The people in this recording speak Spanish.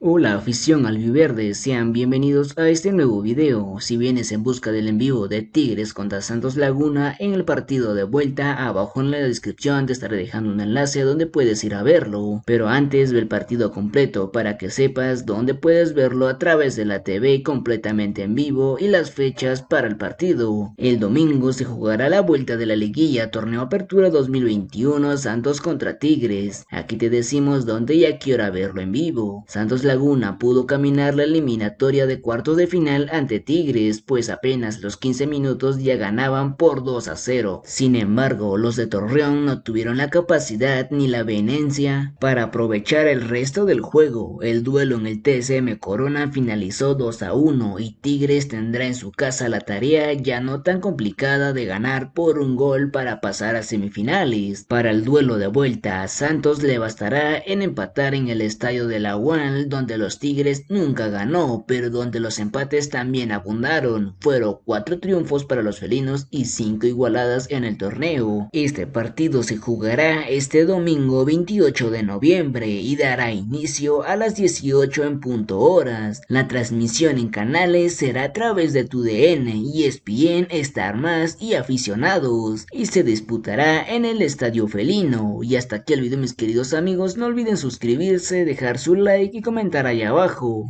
Hola afición albiverde, sean bienvenidos a este nuevo video. Si vienes en busca del envío de Tigres contra Santos Laguna en el partido de vuelta, abajo en la descripción te estaré dejando un enlace donde puedes ir a verlo. Pero antes ve el partido completo para que sepas dónde puedes verlo a través de la TV completamente en vivo y las fechas para el partido. El domingo se jugará la vuelta de la liguilla Torneo Apertura 2021 Santos contra Tigres. Aquí te decimos dónde y a qué hora verlo en vivo. Santos Laguna pudo caminar la eliminatoria de cuartos de final ante Tigres, pues apenas los 15 minutos ya ganaban por 2 a 0. Sin embargo, los de Torreón no tuvieron la capacidad ni la vehemencia para aprovechar el resto del juego. El duelo en el TSM Corona finalizó 2 a 1 y Tigres tendrá en su casa la tarea ya no tan complicada de ganar por un gol para pasar a semifinales. Para el duelo de vuelta, a Santos le bastará en empatar en el estadio de la UAN donde los Tigres nunca ganó, pero donde los empates también abundaron. Fueron cuatro triunfos para los felinos y cinco igualadas en el torneo. Este partido se jugará este domingo 28 de noviembre y dará inicio a las 18 en punto horas. La transmisión en canales será a través de TUDN, ESPN, Star Más y aficionados y se disputará en el Estadio Felino. Y hasta aquí el video mis queridos amigos, no olviden suscribirse, dejar su like y comentar ahí abajo.